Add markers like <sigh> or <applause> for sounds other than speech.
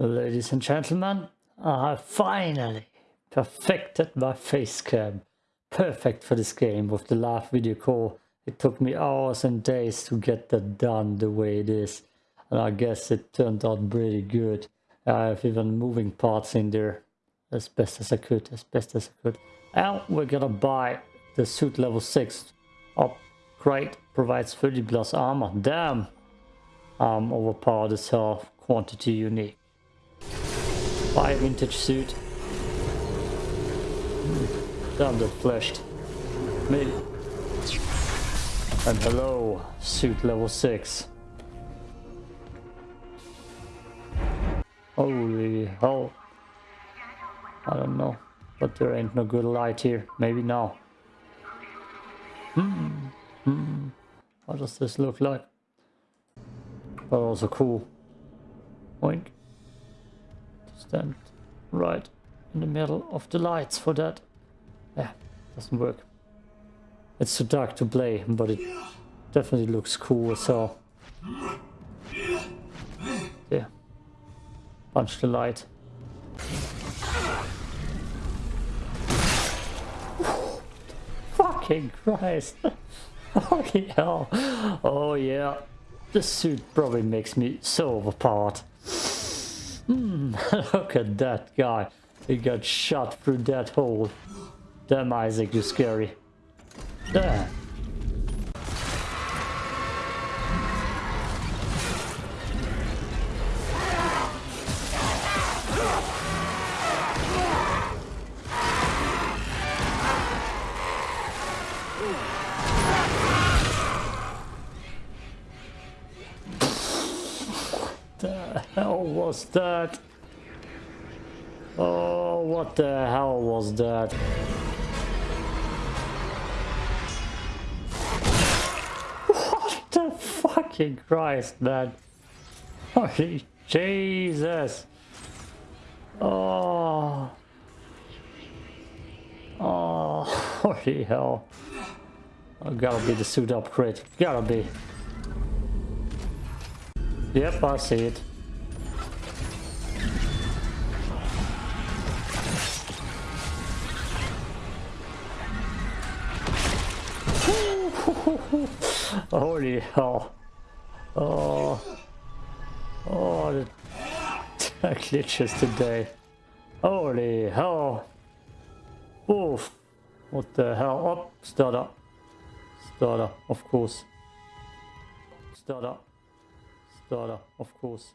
Ladies and gentlemen, I have finally perfected my face cam. Perfect for this game with the last video call. It took me hours and days to get that done the way it is. And I guess it turned out pretty good. I have even moving parts in there as best as I could, as best as I could. And we're gonna buy the suit level 6 upgrade. Provides 30 plus armor. Damn! I'm overpowered as hell. Quantity unique. Buy a vintage suit. Damn that flashed. Me. And hello, suit level 6. Holy hell. I don't know. But there ain't no good light here. Maybe now. Hmm. Hmm. What does this look like? But also cool. Oink stand right in the middle of the lights for that. Yeah, doesn't work. It's too dark to play, but it definitely looks cool so yeah. Punch the light. Fucking Christ. <laughs> Holy hell. Oh yeah. This suit probably makes me so overpowered. Hmm, <laughs> look at that guy. He got shot through that hole. Damn, Isaac, you're scary. There. Hell was that? Oh, what the hell was that? What the fucking Christ, man? Holy Jesus! Oh. Oh, <laughs> holy hell. Oh, gotta be the suit upgrade. Gotta be. Yep, I see it. <laughs> Holy hell. Oh. Oh, the, glitches today. Holy hell. Oof. What the hell? Oh, stutter. Stutter, of course. Stutter. Stutter, of course.